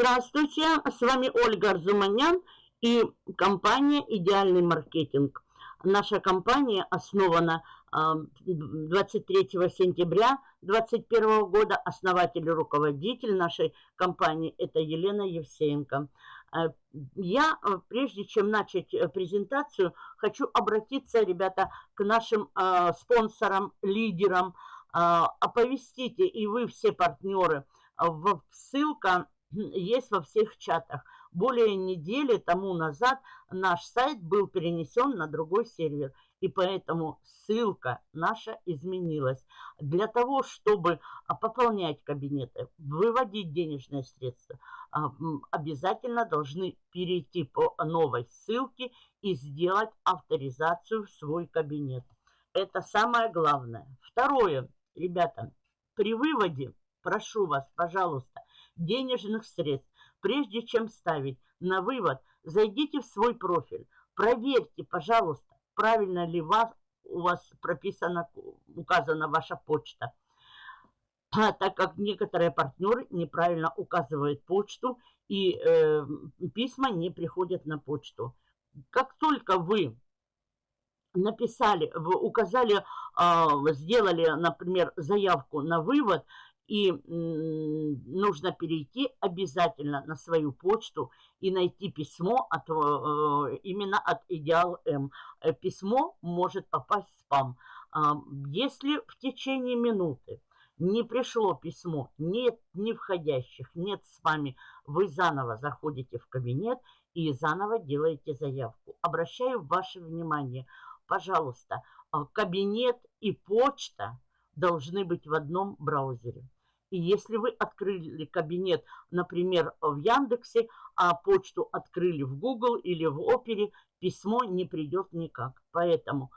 Здравствуйте, с вами Ольга Арзуманян и компания «Идеальный маркетинг». Наша компания основана 23 сентября 2021 года. Основатель и руководитель нашей компании – это Елена Евсеенко. Э, я, э, прежде чем начать э, презентацию, хочу обратиться, ребята, к нашим спонсорам, лидерам. Оповестите, и вы все партнеры, ссылка есть во всех чатах. Более недели тому назад наш сайт был перенесен на другой сервер. И поэтому ссылка наша изменилась. Для того, чтобы а, пополнять кабинеты, выводить денежные средства, а, обязательно должны перейти по новой ссылке и сделать авторизацию в свой кабинет. Это самое главное. Второе, ребята, при выводе, прошу вас, пожалуйста, денежных средств. Прежде чем ставить на вывод, зайдите в свой профиль, проверьте, пожалуйста, правильно ли вас, у вас прописана, указана ваша почта. А, так как некоторые партнеры неправильно указывают почту и э, письма не приходят на почту. Как только вы написали, вы указали, э, сделали, например, заявку на вывод, и нужно перейти обязательно на свою почту и найти письмо от, э, именно от Идеал М. Э, письмо может попасть в спам. А, если в течение минуты не пришло письмо, нет ни входящих, нет с вами, вы заново заходите в кабинет и заново делаете заявку. Обращаю ваше внимание, пожалуйста, а, кабинет и почта должны быть в одном браузере. И если вы открыли кабинет, например, в Яндексе, а почту открыли в Google или в Опере, письмо не придет никак. Поэтому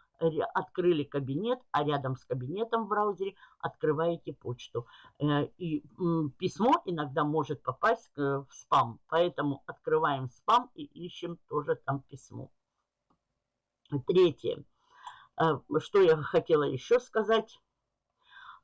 открыли кабинет, а рядом с кабинетом в браузере открываете почту. Э, и письмо иногда может попасть в спам, поэтому открываем спам и ищем тоже там письмо. Третье. Э, что я хотела еще сказать.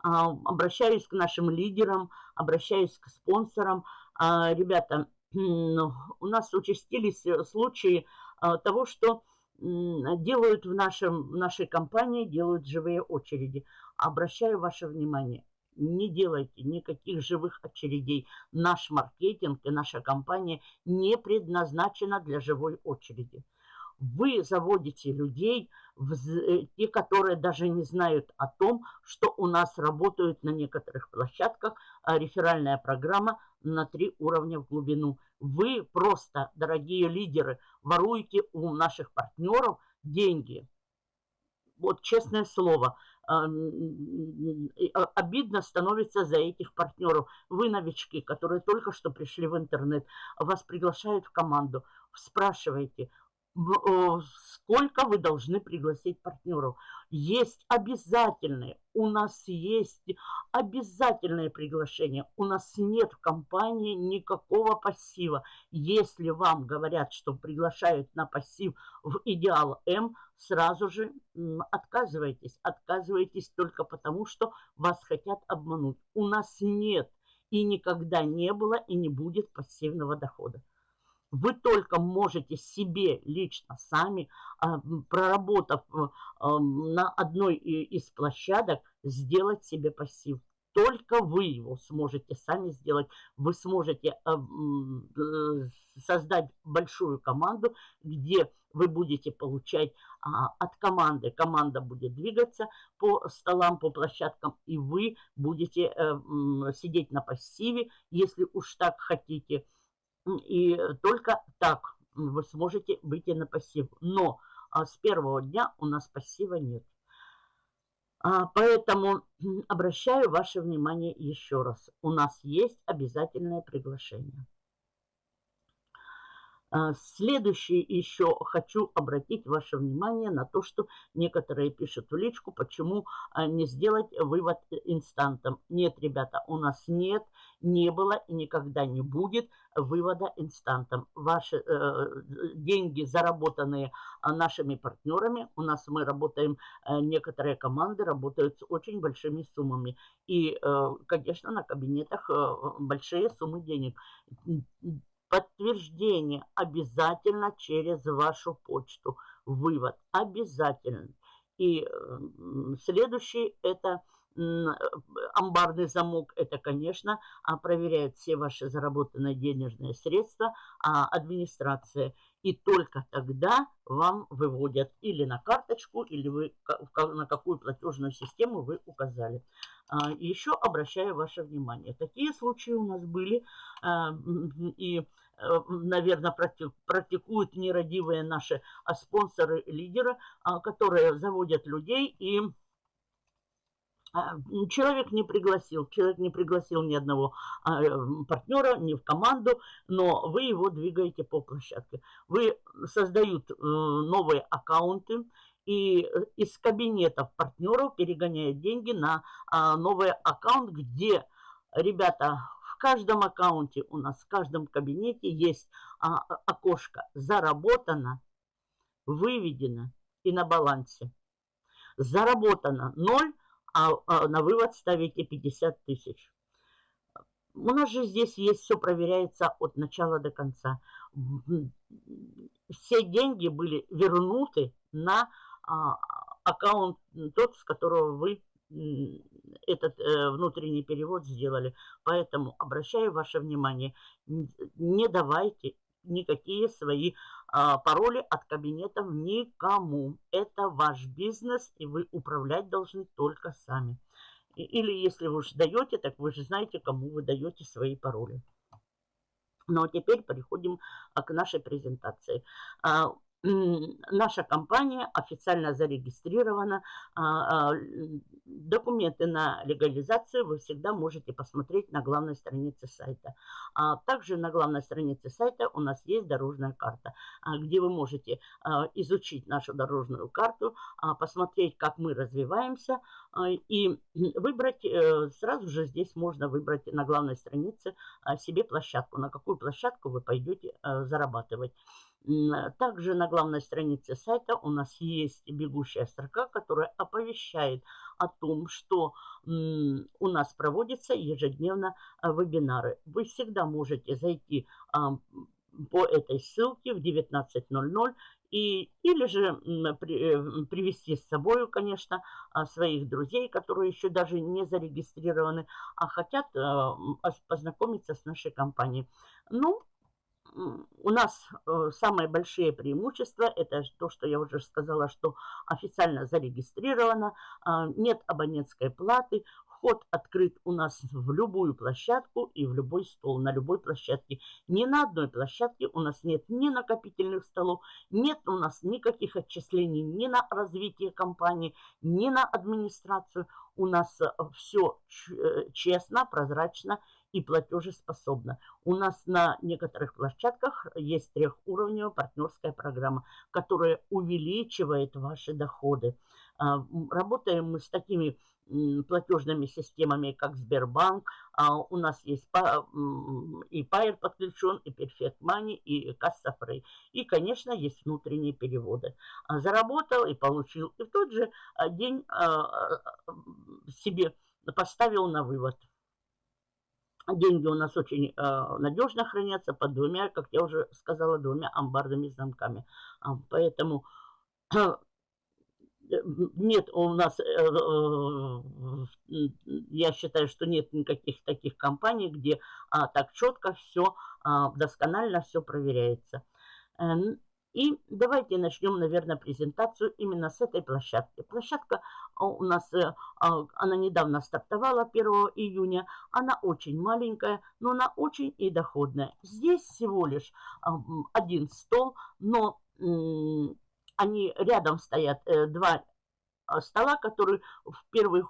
А, обращаюсь к нашим лидерам, обращаюсь к спонсорам. А, ребята, ну, у нас участились э, случаи а, того, что делают в, нашем, в нашей компании, делают живые очереди. Обращаю ваше внимание, не делайте никаких живых очередей. Наш маркетинг и наша компания не предназначена для живой очереди. Вы заводите людей, Э, те, которые даже не знают о том, что у нас работают на некоторых площадках а, реферальная программа на три уровня в глубину. Вы просто, дорогие лидеры, воруете у наших партнеров деньги. Вот честное слово, а, а, обидно становится за этих партнеров. Вы новички, которые только что пришли в интернет, вас приглашают в команду, спрашиваете, сколько вы должны пригласить партнеров. Есть обязательные, у нас есть обязательные приглашения. У нас нет в компании никакого пассива. Если вам говорят, что приглашают на пассив в Идеал М, сразу же отказывайтесь. Отказывайтесь только потому, что вас хотят обмануть. У нас нет и никогда не было и не будет пассивного дохода. Вы только можете себе лично сами, а, проработав э, на одной из площадок, сделать себе пассив. Только вы его сможете сами сделать. Вы сможете э, э, создать большую команду, где вы будете получать а, от команды. Команда будет двигаться по столам, по площадкам, и вы будете сидеть на пассиве, если уж так хотите – и только так вы сможете выйти на пассив. Но а, с первого дня у нас пассива нет. А, поэтому обращаю ваше внимание еще раз. У нас есть обязательное приглашение. А, следующее еще хочу обратить ваше внимание на то, что некоторые пишут в личку, почему а, не сделать вывод инстантом. Нет, ребята, у нас нет, не было и никогда не будет вывода инстантом. Ваши э, деньги, заработанные а, нашими партнерами, у нас мы работаем, э, некоторые команды работают с очень большими суммами. И, э, конечно, на кабинетах э, большие суммы денег подтверждение обязательно через вашу почту. Вывод обязательно. И следующий это амбарный замок, это, конечно, а, проверяет все ваши заработанные денежные средства а администрация. И только тогда вам выводят или на карточку, или вы на какую платежную систему вы указали. А, еще обращаю ваше внимание, такие случаи у нас были, и Э, наверное, практикуют нерадивые наши а спонсоры, лидеры, а, которые заводят людей и а, Человек не пригласил, человек не пригласил ни одного э, партнера, ни в команду, но вы его двигаете по площадке. Вы создают э, новые аккаунты, и из кабинетов партнеров перегоняют деньги на новый аккаунт, где, ребята, каждом аккаунте у нас, в каждом кабинете есть а, окошко «Заработано», «Выведено» и на балансе. Заработано 0, а, а на вывод ставите 50 тысяч. У нас же здесь есть все проверяется от начала до конца. Все деньги были вернуты на а, аккаунт тот, с которого вы этот э, внутренний перевод сделали. Поэтому обращаю ваше внимание, не давайте никакие свои пароли от кабинетов никому. Это ваш бизнес, и вы управлять должны только сами. Или если вы уж даете, так вы же знаете, кому вы даете свои пароли. Ну а теперь переходим а, к нашей презентации. Наша компания официально зарегистрирована. А, а, документы на легализацию вы всегда можете посмотреть на главной странице сайта. А также на главной странице сайта у нас есть дорожная карта, где вы можете изучить нашу дорожную карту, посмотреть, как мы развиваемся и выбрать, э, сразу же здесь можно выбрать на главной странице себе площадку, на какую площадку вы пойдете э, зарабатывать. Также на главной странице сайта у нас есть бегущая строка, которая оповещает о том, что у нас проводятся ежедневно а, вебинары. Вы всегда можете зайти по этой ссылке в 19.00 и, или же при, э, привести с собой, конечно, а, своих друзей, которые еще даже не зарегистрированы, а хотят а, познакомиться с нашей компанией. Ну, у нас э, самые большие преимущества, это то, что я уже сказала, что официально зарегистрировано, а, нет абонентской платы, вход открыт у нас в любую площадку и в любой стол, на любой площадке. Ни на одной площадке у нас нет ни накопительных столов, нет у нас никаких отчислений ни на развитие компании, ни на администрацию. У нас э, все э, честно, прозрачно и платежеспособна. У нас на некоторых площадках есть трехуровневая партнерская программа, которая увеличивает ваши доходы. А, работаем мы с такими платежными системами, как Сбербанк. А, у нас есть и Pair подключен, и Perfect Money, и Касса Free. И, конечно, есть внутренние переводы. А, заработал и получил. И в тот же день себе поставил на вывод. Деньги у нас очень э, надежно хранятся под двумя, как я уже сказала, двумя амбарными замками. А, поэтому э, нет у нас, э, э, я считаю, что нет никаких таких компаний, где э, так четко все, э, досконально все проверяется. И давайте начнем, наверное, презентацию именно с этой площадки. Площадка а, у нас, э, а, она недавно стартовала 1 июня. Она очень маленькая, но она очень и доходная. Здесь всего лишь а, один стол, но они рядом стоят э, два стола, который в первый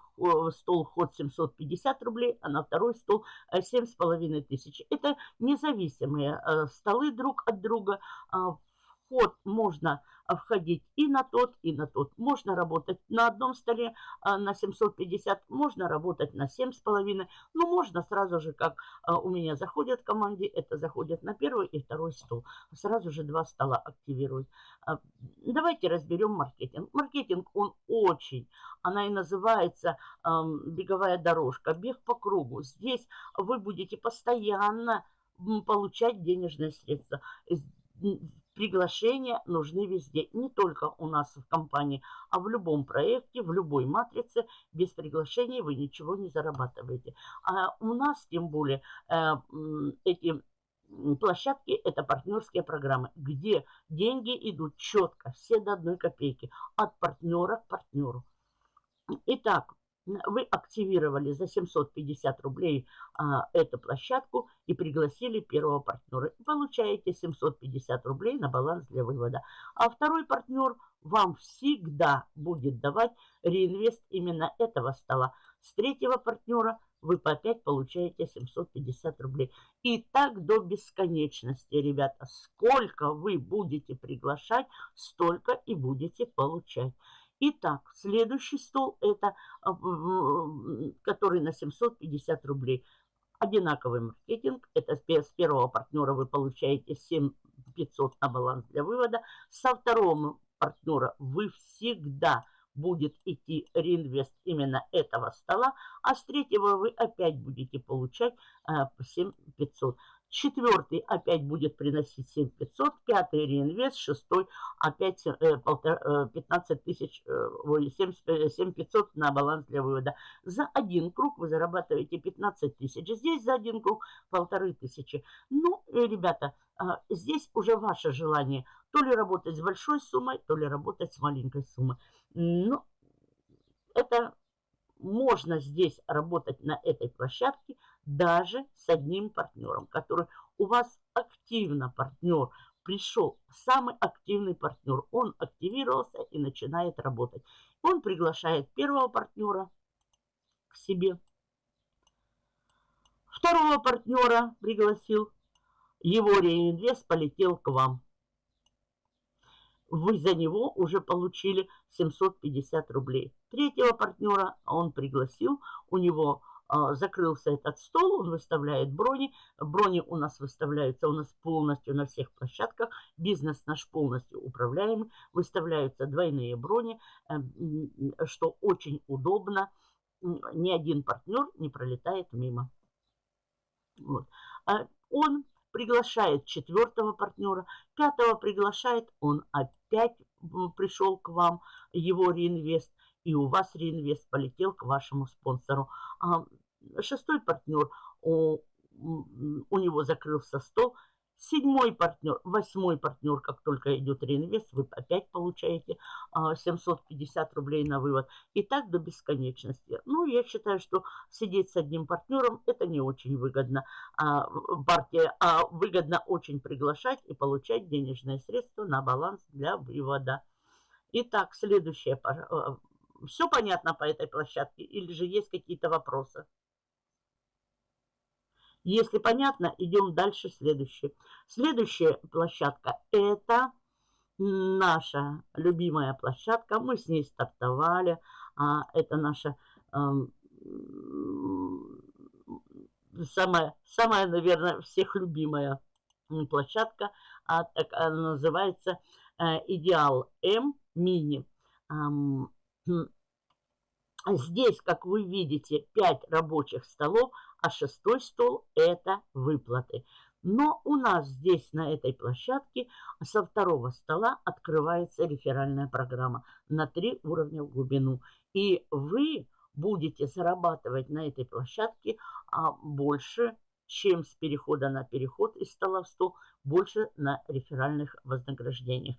стол вход 750 рублей, а на второй стол 7,5 тысяч. Это независимые столы друг от друга. Вход можно входить и на тот, и на тот. Можно работать на одном столе а, на 750, можно работать на 7,5. Ну, можно сразу же, как а, у меня заходят в команде, это заходят на первый и второй стол. Сразу же два стола активируют. А, давайте разберем маркетинг. Маркетинг, он очень, она и называется беговая дорожка, бег по кругу. Здесь вы будете постоянно получать денежные средства Приглашения нужны везде, не только у нас в компании, а в любом проекте, в любой матрице. Без приглашений вы ничего не зарабатываете. А у нас, тем более, э, эти площадки – это партнерские программы, где деньги идут четко, все до одной копейки, от партнера к партнеру. Итак, вы активировали за 750 рублей а, эту площадку и пригласили первого партнера. Получаете 750 рублей на баланс для вывода. А второй партнер вам всегда будет давать реинвест именно этого стола. С третьего партнера вы по опять получаете 750 рублей. И так до бесконечности, ребята. Сколько вы будете приглашать, столько и будете получать. Итак, следующий стол, это а, который на 750 рублей. Одинаковый маркетинг. Это с первого партнера вы получаете 7500 на баланс для вывода. Со второго партнера вы всегда будет идти реинвест именно этого стола, а с третьего вы опять будете получать 7500. Четвертый опять будет приносить 7500, пятый реинвест, шестой опять 15 э, э, тысяч, 7500 э, на баланс для вывода. За один круг вы зарабатываете 15 тысяч, здесь за один круг полторы тысячи. Ну, ребята, а, здесь уже ваше желание, то ли работать с большой суммой, то ли работать с маленькой суммой. Ну, это можно здесь работать на этой площадке даже с одним партнером, который у вас активно партнер пришел, самый активный партнер. Он активировался и начинает работать. Он приглашает первого партнера к себе. Второго партнера пригласил. Его реинвест полетел к вам вы за него уже получили 750 рублей. Третьего партнера он пригласил, у него э, закрылся этот стол, он выставляет брони. Брони у нас выставляются у нас полностью на всех площадках. Бизнес наш полностью управляемый. Выставляются двойные брони, э, что очень удобно. Ни один партнер не пролетает мимо. Вот. А он приглашает четвертого партнера, пятого приглашает, он опять пришел к вам, его реинвест, и у вас реинвест полетел к вашему спонсору. А шестой партнер, у, у него закрылся стол, Седьмой партнер, восьмой партнер, как только идет реинвест, вы опять получаете 750 а, рублей на вывод. И так до бесконечности. Ну, я считаю, что сидеть с одним партнером это не очень выгодно. А, партия, а выгодно очень приглашать и получать денежные средства на баланс для вывода. Итак, следующее. А, Все понятно по этой площадке или же есть какие-то вопросы? Если понятно, идем дальше. Следующее. Следующая площадка – это наша любимая площадка. Мы с ней стартовали. А, это наша эм, самая, самая, наверное, всех любимая площадка. А, так, она называется э, Идеал М Мини. Здесь, как вы видите, 5 рабочих столов – а шестой стол – это выплаты. Но у нас здесь, на этой площадке, со второго стола открывается реферальная программа на три уровня в глубину. И вы будете зарабатывать на этой площадке а, больше, чем с перехода на переход из стола в стол, больше на реферальных вознаграждениях.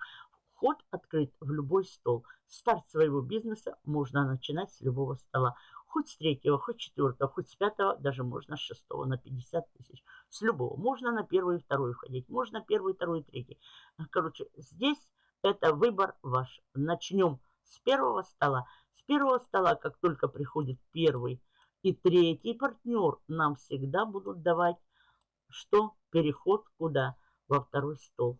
Вход открыт в любой стол. Старт своего бизнеса можно начинать с любого стола. Хоть с третьего, хоть с четвертого, хоть с пятого, даже можно с шестого на 50 тысяч. С любого. Можно на первый и второй входить. Можно первый, второй, третий. Короче, здесь это выбор ваш. Начнем с первого стола. первого стола, как только приходит первый и третий партнер, нам всегда будут давать что? Переход куда? Во второй стол.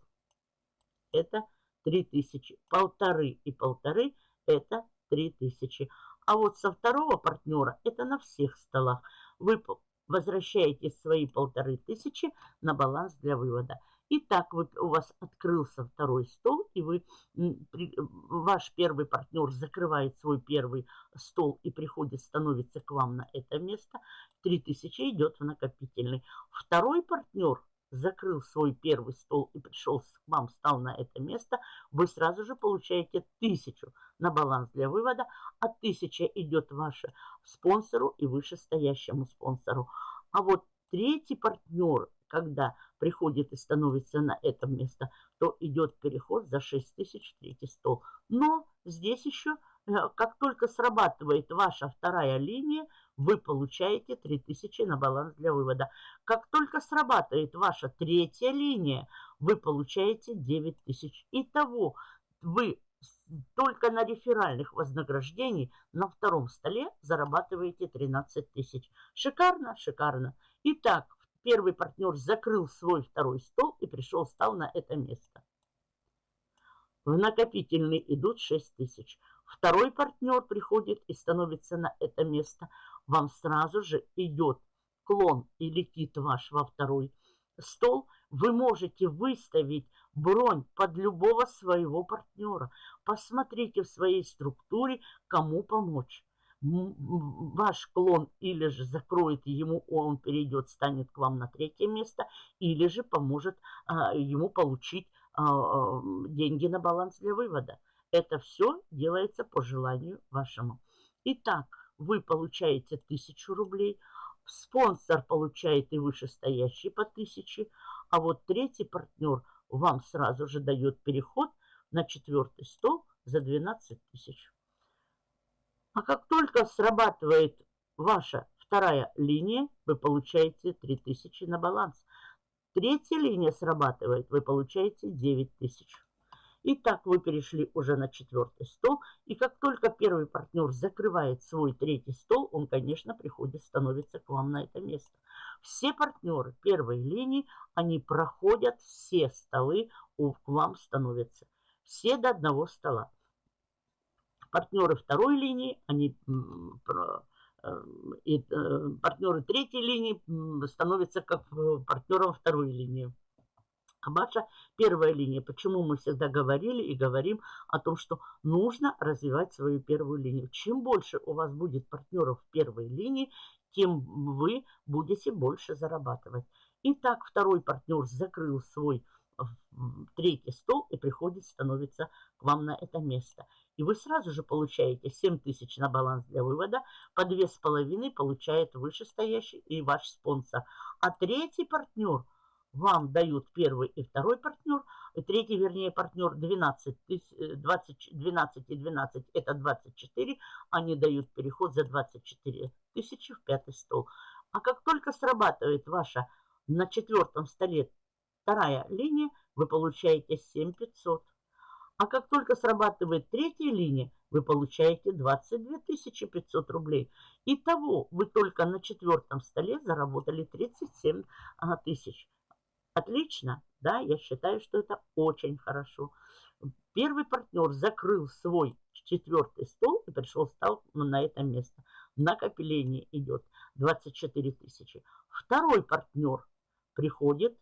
Это 3000. Полторы и полторы это 3000. А вот со второго партнера это на всех столах. Вы возвращаете свои полторы тысячи на баланс для вывода. Итак, вот у вас открылся второй стол, и вы, ваш первый партнер закрывает свой первый стол и приходит, становится к вам на это место. 3000 идет в накопительный. Второй партнер закрыл свой первый стол и пришел к вам, стал на это место, вы сразу же получаете тысячу на баланс для вывода, а тысяча идет ваше спонсору и вышестоящему спонсору. А вот третий партнер когда приходит и становится на это место, то идет переход за 6 тысяч третий стол. Но здесь еще, как только срабатывает ваша вторая линия, вы получаете 3000 на баланс для вывода. Как только срабатывает ваша третья линия, вы получаете 9000. Итого вы только на реферальных вознаграждений на втором столе зарабатываете 13 тысяч. Шикарно, шикарно. Итак, Первый партнер закрыл свой второй стол и пришел, стал на это место. В накопительный идут 6 тысяч. Второй партнер приходит и становится на это место. Вам сразу же идет клон и летит ваш во второй стол. Вы можете выставить бронь под любого своего партнера. Посмотрите в своей структуре, кому помочь ваш клон или же закроет ему, он перейдет, станет к вам на третье место, или же поможет а, ему получить а, а, деньги на баланс для вывода. Это все делается по желанию вашему. Итак, вы получаете 1000 рублей, спонсор получает и вышестоящий по 1000, а вот третий партнер вам сразу же дает переход на четвертый стол за 12 тысяч. А как только срабатывает ваша вторая линия, вы получаете 3000 на баланс. Третья линия срабатывает, вы получаете 9000. Итак, вы перешли уже на четвертый стол. И как только первый партнер закрывает свой третий стол, он, конечно, приходит, становится к вам на это место. Все партнеры первой линии, они проходят все столы, к вам становятся. Все до одного стола партнеры второй линии, они э, и э, партнеры третьей линии становятся как э, партнером второй линии. Ваша первая линия, почему мы всегда говорили и говорим о том, что нужно развивать свою первую линию. Чем больше у вас будет партнеров в первой линии, тем вы будете больше зарабатывать. Итак, второй партнер закрыл свой третий стол и приходит, становится к вам на это место. И вы сразу же получаете 7 тысяч на баланс для вывода, по 2,5 получает вышестоящий и ваш спонсор. А третий партнер вам дают первый и второй партнер, третий, вернее, партнер 12, 20, 12 и 12, это 24, они дают переход за 24 тысячи в пятый стол. А как только срабатывает ваша на четвертом столе вторая линия, вы получаете 7500. А как только срабатывает третья линия, вы получаете 22 500 рублей. Итого вы только на четвертом столе заработали 37 тысяч. Отлично, да, я считаю, что это очень хорошо. Первый партнер закрыл свой четвертый стол и пришел, стал на это место. Накопление идет 24 тысячи. Второй партнер приходит,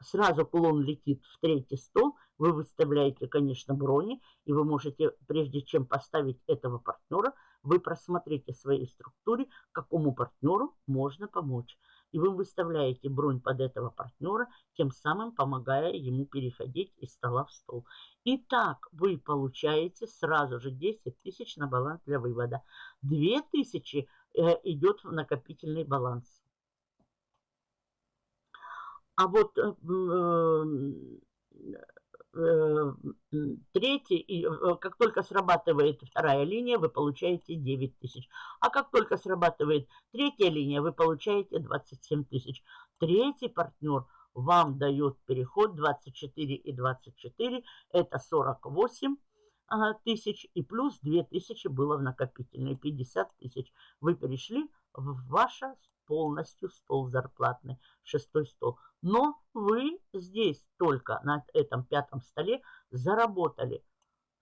сразу клон летит в третий стол, вы выставляете, конечно, брони, и вы можете, прежде чем поставить этого партнера, вы просмотрите в своей структуре, какому партнеру можно помочь. И вы выставляете бронь под этого партнера, тем самым помогая ему переходить из стола в стол. Итак, вы получаете сразу же 10 тысяч на баланс для вывода. 2 тысячи э, идет в накопительный баланс. А вот э, э, третий, э, как только срабатывает вторая линия, вы получаете 9 тысяч. А как только срабатывает третья линия, вы получаете 27 тысяч. Третий партнер вам дает переход 24 и 24, это 48 тысяч и плюс 2 тысячи было в накопительной, 50 тысяч. Вы перешли в ваше полностью стол зарплатный, шестой стол. Но вы здесь только на этом пятом столе заработали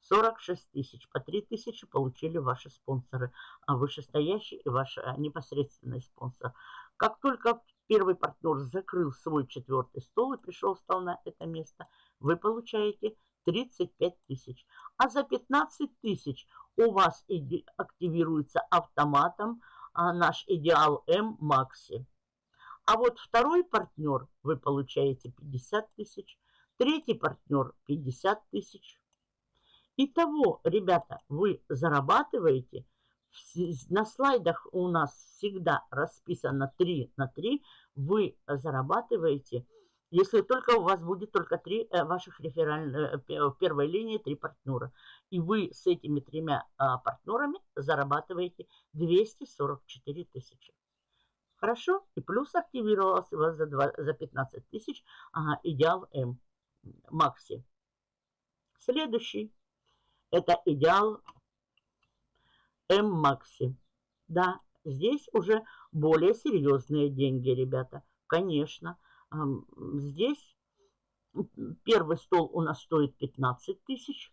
46 тысяч. По 3 тысячи получили ваши спонсоры, а вышестоящий и ваш а, непосредственный спонсор. Как только первый партнер закрыл свой четвертый стол и пришел, встал на это место, вы получаете 35 тысяч. А за 15 тысяч у вас активируется автоматом наш идеал М Макси. А вот второй партнер вы получаете 50 тысяч, третий партнер 50 тысяч. Итого, ребята, вы зарабатываете, на слайдах у нас всегда расписано 3 на 3, вы зарабатываете если только у вас будет только три э, ваших реферальных, э, в первой линии три партнера. И вы с этими тремя а, партнерами зарабатываете 244 тысячи. Хорошо? И плюс активировался у вас за, 2, за 15 тысяч ага, идеал М Макси. Следующий. Это идеал М Макси. Да, здесь уже более серьезные деньги, ребята. Конечно. Здесь первый стол у нас стоит 15 тысяч.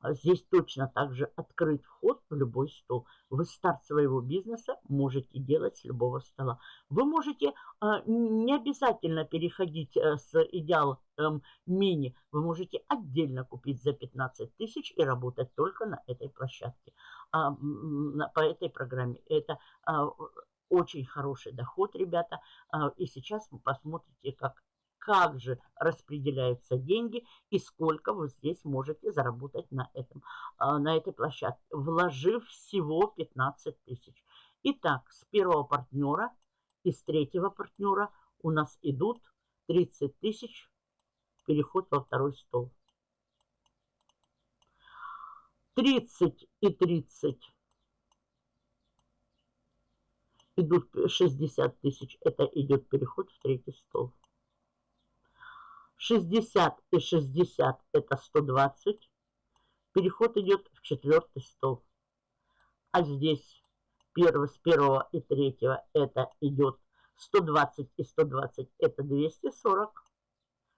А здесь точно так же открыт вход в любой стол. Вы старт своего бизнеса можете делать с любого стола. Вы можете а, не обязательно переходить э, с идеал эм, мини. Вы можете отдельно купить за 15 тысяч и работать только на этой площадке, а, по этой программе. Это очень хороший доход, ребята. И сейчас вы посмотрите, как, как же распределяются деньги и сколько вы здесь можете заработать на, этом, а, на этой площадке, вложив всего 15 тысяч. Итак, с первого партнера и с третьего партнера у нас идут 30 тысяч переход во второй стол. 30 и 30 идут 60 тысяч, это идет переход в третий стол. 60 и 60 это 120. Переход идет в четвертый стол. А здесь первый, с первого и третьего это идет 120 и 120 это 240.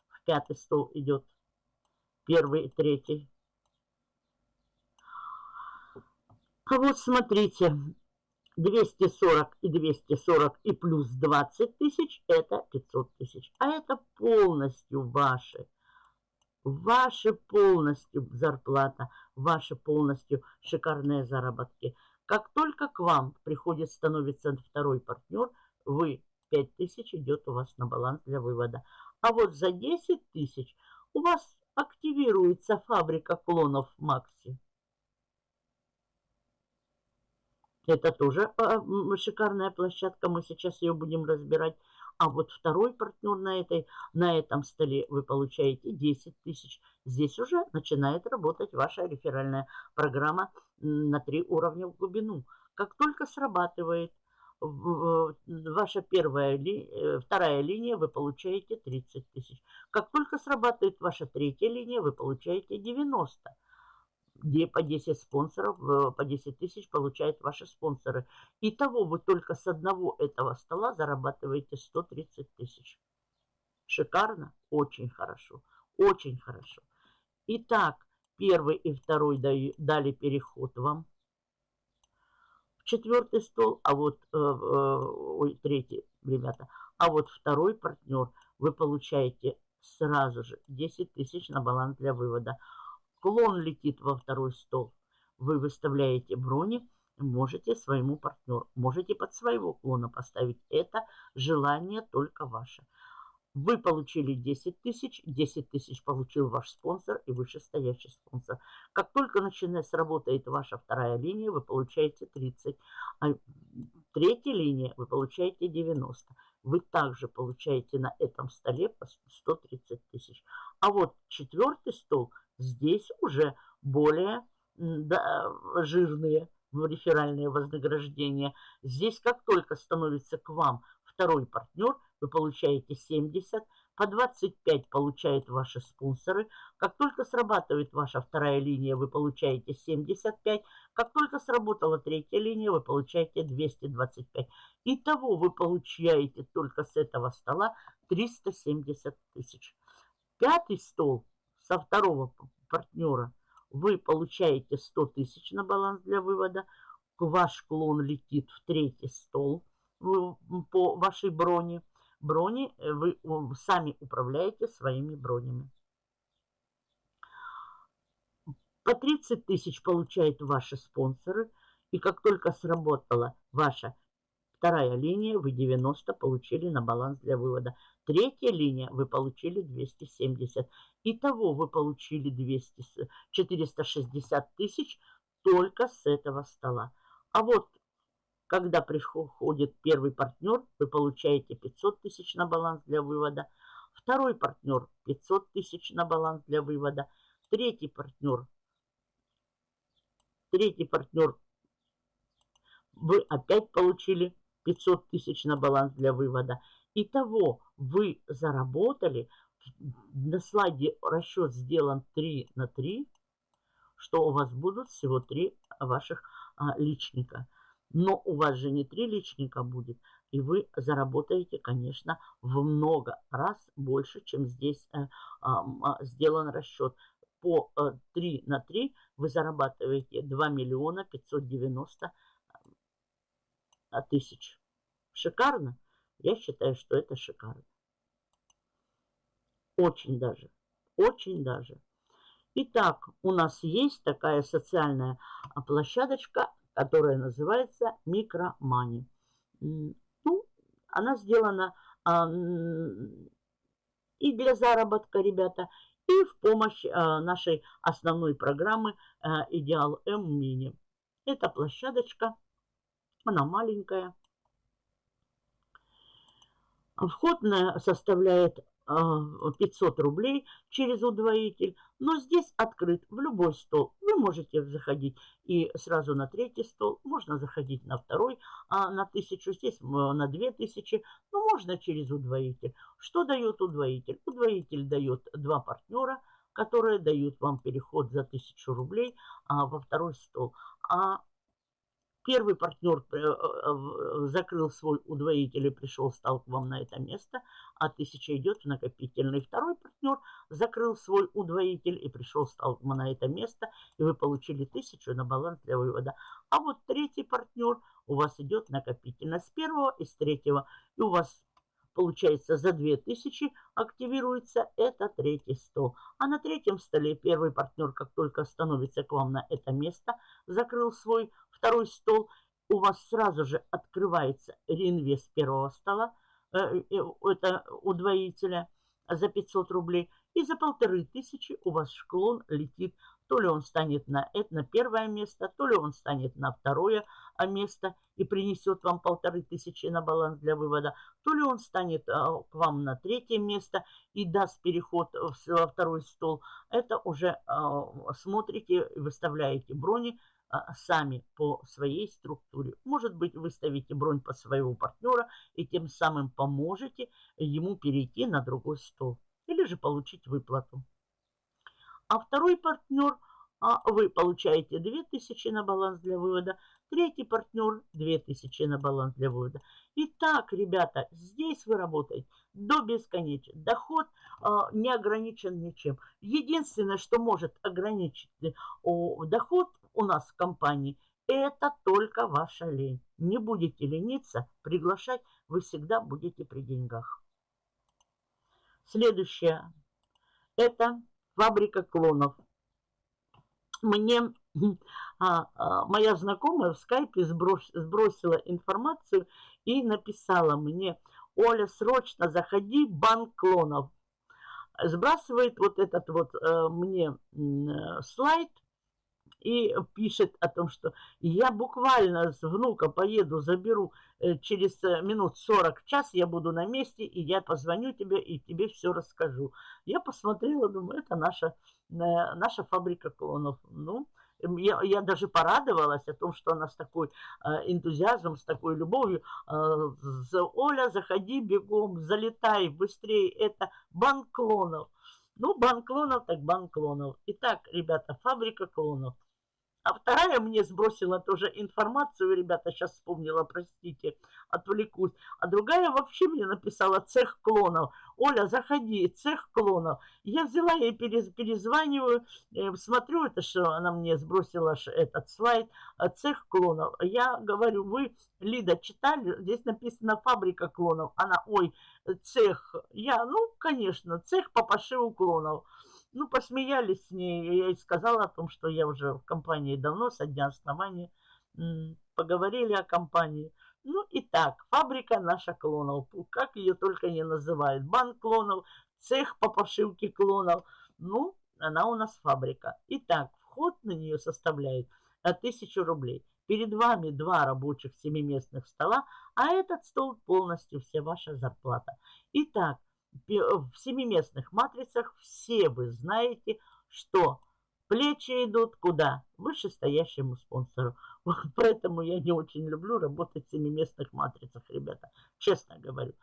В пятый стол идет первый и третий. А вот смотрите, 240 и 240 и плюс 20 тысяч – это 500 тысяч. А это полностью ваши. Ваши полностью зарплата, ваши полностью шикарные заработки. Как только к вам приходит, становится второй партнер, вы 5 тысяч идет у вас на баланс для вывода. А вот за 10 тысяч у вас активируется фабрика клонов Макси. Это тоже а, шикарная площадка, мы сейчас ее будем разбирать. А вот второй партнер на, этой, на этом столе вы получаете 10 тысяч. Здесь уже начинает работать ваша реферальная программа на три уровня в глубину. Как только срабатывает ваша первая, э, вторая линия, вы получаете 30 тысяч. Как только срабатывает ваша третья линия, вы получаете 90 где по 10 спонсоров, э, по 10 тысяч получают ваши спонсоры. Итого вы только с одного этого стола зарабатываете 130 тысяч. Шикарно? Очень хорошо. Очень хорошо. Итак, первый и второй дали переход вам четвертый стол, а вот, э, э, ой, третий, ребята, а вот второй партнер вы получаете сразу же 10 тысяч на баланс для вывода. Клон летит во второй стол. Вы выставляете брони, можете своему партнеру, можете под своего клона поставить. Это желание только ваше. Вы получили 10 тысяч, 10 тысяч получил ваш спонсор и вышестоящий спонсор. Как только начинает сработает ваша вторая линия, вы получаете 30. А третья линия вы получаете 90. Вы также получаете на этом столе по 130 тысяч. А вот четвертый стол – Здесь уже более да, жирные реферальные вознаграждения. Здесь как только становится к вам второй партнер, вы получаете 70, По 25 получают ваши спонсоры. Как только срабатывает ваша вторая линия, вы получаете 75. Как только сработала третья линия, вы получаете 225. Итого вы получаете только с этого стола 370 тысяч. Пятый стол со второго партнера вы получаете 100 тысяч на баланс для вывода. Ваш клон летит в третий стол по вашей броне. Брони э, вы сами управляете своими бронями. По 30 тысяч получают ваши спонсоры. И как только сработала ваша вторая линия, вы 90 получили на баланс для вывода. Третья линия вы получили 270. Итого вы получили 200, 460 тысяч только с этого стола. А вот когда приходит первый партнер, вы получаете 500 тысяч на баланс для вывода. Второй партнер 500 тысяч на баланс для вывода. Третий партнер. Третий партнер. Вы опять получили 500 тысяч на баланс для вывода. Итого вы заработали. На слайде расчет сделан 3 на 3, что у вас будут всего 3 ваших а, личника. Но у вас же не три личника будет, и вы заработаете, конечно, в много раз больше, чем здесь э, э, сделан расчет. По э, 3 на 3 вы зарабатываете 2 миллиона 590 э, тысяч. Шикарно? Я считаю, что это шикарно. Очень даже. Очень даже. Итак, у нас есть такая социальная площадочка которая называется Микромани. Ну, она сделана а, и для заработка, ребята, и в помощь а, нашей основной программы а, Идеал М Мини. Эта площадочка, она маленькая. Вход составляет 500 рублей через удвоитель. Но здесь открыт в любой стол. Вы можете заходить и сразу на третий стол. Можно заходить на второй а на тысячу. Здесь на две тысячи. Но можно через удвоитель. Что дает удвоитель? Удвоитель дает два партнера, которые дают вам переход за тысячу рублей а, во второй стол. А Первый партнер э, э, закрыл свой удвоитель и пришел, стал к вам на это место, а тысяча идет в накопительный. Второй партнер закрыл свой удвоитель и пришел, стал на это место, и вы получили тысячу на баланс для вывода. А вот третий партнер у вас идет накопительно с первого и с третьего, и у вас Получается, за 2000 активируется это третий стол. А на третьем столе первый партнер, как только становится к вам на это место, закрыл свой второй стол, у вас сразу же открывается реинвест первого стола, э, э, это удвоителя за 500 рублей. И за полторы тысячи у вас шклон летит то ли он станет на, это, на первое место, то ли он станет на второе а, место и принесет вам полторы тысячи на баланс для вывода, то ли он станет а, к вам на третье место и даст переход во второй стол. Это уже а, смотрите, выставляете брони сами по своей структуре. Может быть, выставите бронь по своего партнера и тем самым поможете ему перейти на другой стол. Или же получить выплату а второй партнер, а вы получаете 2000 на баланс для вывода, третий партнер 2000 на баланс для вывода. Итак, ребята, здесь вы работаете до бесконечности. Доход а, не ограничен ничем. Единственное, что может ограничить о, доход у нас в компании, это только ваша лень. Не будете лениться, приглашать вы всегда будете при деньгах. Следующее. Это фабрика клонов. Мне а, а, моя знакомая в скайпе сброс, сбросила информацию и написала мне, Оля, срочно заходи, банк клонов. Сбрасывает вот этот вот э, мне э, слайд и пишет о том, что я буквально с внука поеду, заберу э, через э, минут 40 час, я буду на месте, и я позвоню тебе и тебе все расскажу. Я посмотрела, думаю, это наша, э, наша фабрика клонов. Ну, я, я даже порадовалась о том, что она с такой э, энтузиазмом, с такой любовью. Э, Оля, заходи бегом, залетай быстрее. Это банк клонов. Ну, банк клонов, так банк клонов. Итак, ребята, фабрика клонов – а вторая мне сбросила тоже информацию, ребята, сейчас вспомнила, простите, отвлекусь. А другая вообще мне написала цех клонов. Оля, заходи, цех клонов. Я взяла ей, перезваниваю, э, смотрю, это что она мне сбросила этот слайд, э, цех клонов. Я говорю, вы, Лида, читали? Здесь написано фабрика клонов. Она, ой, цех. Я, ну, конечно, цех по пошиву клонов. Ну, посмеялись с ней. Я ей сказала о том, что я уже в компании давно, со дня основания. Поговорили о компании. Ну и так, фабрика наша клонов. Как ее только не называют. Банк клонов, цех по пошивке клонов. Ну, она у нас фабрика. Итак, вход на нее составляет 1000 рублей. Перед вами два рабочих семиместных стола, а этот стол полностью вся ваша зарплата. Итак, в семиместных матрицах все вы знаете, что плечи идут куда? Вышестоящему спонсору. Поэтому я не очень люблю работать в семиместных матрицах, ребята, честно говорю.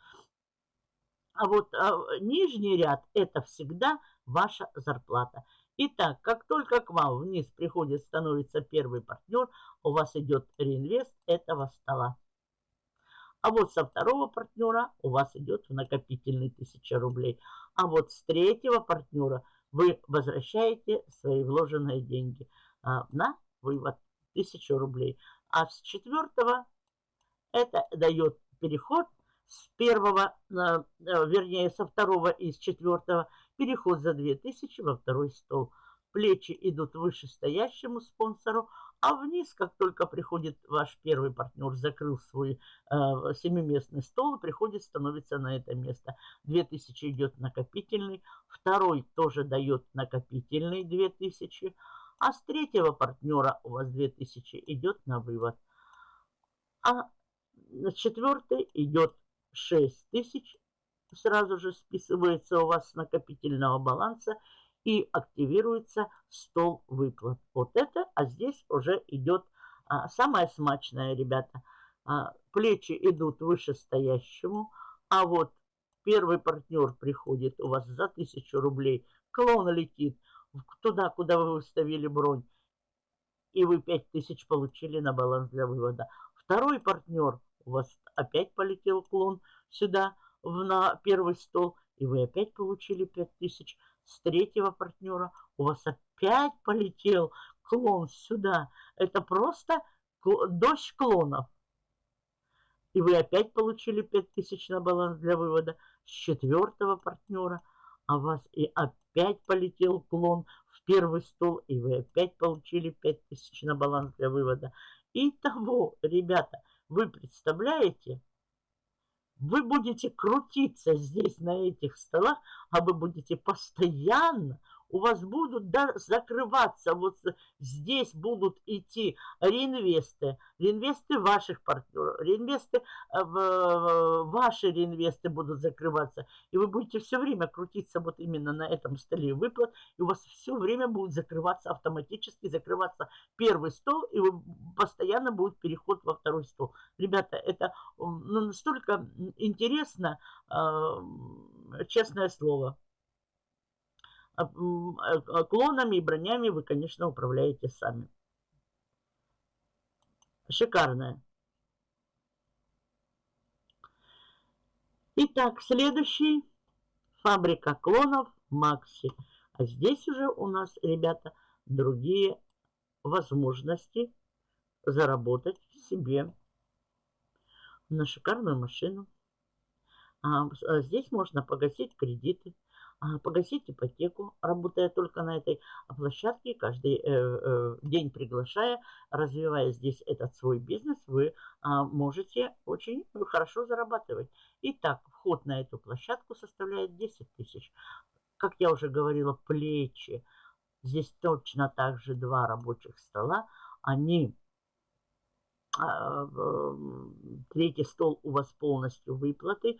А вот а, нижний ряд – это всегда ваша зарплата. Итак, как только к вам вниз приходит, становится первый партнер, у вас идет реинвест этого стола. А вот со второго партнера у вас идет в накопительный 1000 рублей. А вот с третьего партнера вы возвращаете свои вложенные деньги а, на вывод 1000 рублей. А с четвертого это дает переход с первого, а, вернее, со второго и с четвертого переход за 2000 во второй стол. Плечи идут вышестоящему спонсору, а вниз, как только приходит ваш первый партнер, закрыл свой э, семиместный стол, приходит, становится на это место. 2000 идет накопительный, второй тоже дает накопительный 2000, а с третьего партнера у вас 2000 идет на вывод. А на четвертый идет 6000, сразу же списывается у вас с накопительного баланса и активируется стол выплат. Вот это, а здесь уже идет а, самое смачное, ребята. А, плечи идут вышестоящему, а вот первый партнер приходит у вас за 1000 рублей, клон летит туда, куда вы выставили бронь, и вы 5000 получили на баланс для вывода. Второй партнер, у вас опять полетел клон сюда, на первый стол, и вы опять получили 5000 с третьего партнера у вас опять полетел клон сюда. Это просто дождь клонов. И вы опять получили 5000 на баланс для вывода с четвертого партнера. А вас и опять полетел клон в первый стол. И вы опять получили 5000 на баланс для вывода. Итого, ребята, вы представляете, вы будете крутиться здесь, на этих столах, а вы будете постоянно у вас будут да, закрываться, вот здесь будут идти реинвесты, реинвесты ваших партнеров, реинвесты, э, ваши реинвесты будут закрываться. И вы будете все время крутиться вот именно на этом столе выплат, и у вас все время будет закрываться автоматически, закрываться первый стол, и вы, постоянно будет переход во второй стол. Ребята, это ну, настолько интересно, э, честное слово. А, а, клонами и бронями вы, конечно, управляете сами. Шикарная. Итак, следующий. Фабрика клонов Макси. А здесь уже у нас, ребята, другие возможности заработать себе на шикарную машину. А, здесь можно погасить кредиты а, погасить ипотеку, работая только на этой площадке, каждый э, э, день приглашая, развивая здесь этот свой бизнес, вы а, можете очень хорошо зарабатывать. Итак, вход на эту площадку составляет 10 тысяч. Как я уже говорила, плечи. Здесь точно так же два рабочих стола. Они а, третий стол у вас полностью выплаты,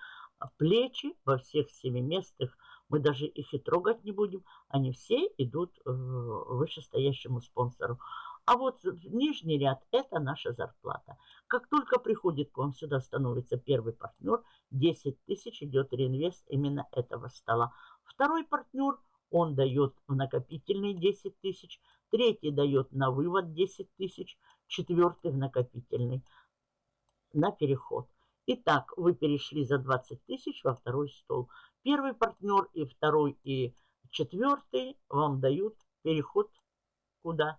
плечи во всех семиместных мы даже их и трогать не будем. Они все идут вышестоящему спонсору. А вот нижний ряд – это наша зарплата. Как только приходит к вам сюда, становится первый партнер, 10 тысяч идет реинвест именно этого стола. Второй партнер, он дает в накопительный 10 тысяч, третий дает на вывод 10 тысяч, четвертый в накопительный на переход. Итак, вы перешли за 20 тысяч во второй стол. Первый партнер и второй и четвертый вам дают переход куда?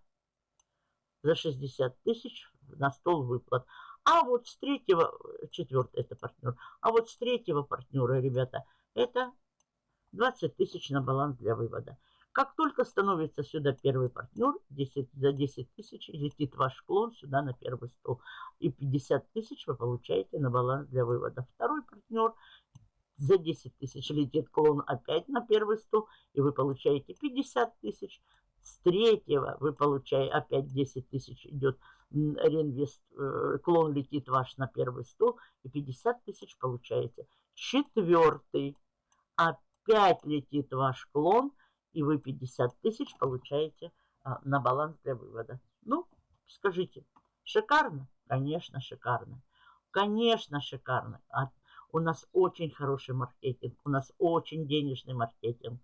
За 60 тысяч на стол выплат. А вот с третьего, четвертый это партнер, а вот с третьего партнера, ребята, это 20 тысяч на баланс для вывода. Как только становится сюда первый партнер, 10, за 10 тысяч летит ваш клон сюда на первый стол. И 50 тысяч вы получаете на баланс для вывода. Второй партнер за 10 тысяч летит клон опять на первый стол. И вы получаете 50 тысяч. С третьего вы получаете опять 10 тысяч идет реинвест, э, клон летит ваш на первый стол. И 50 тысяч получаете. Четвертый опять летит ваш клон и вы 50 тысяч получаете а, на баланс для вывода. Ну, скажите, шикарно? Конечно, шикарно. Конечно, шикарно. А у нас очень хороший маркетинг, у нас очень денежный маркетинг.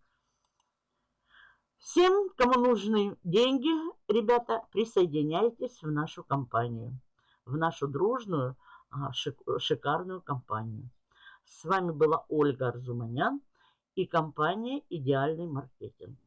Всем, кому нужны деньги, ребята, присоединяйтесь в нашу компанию, в нашу дружную, а, шикарную компанию. С вами была Ольга Арзуманян и компания «Идеальный маркетинг».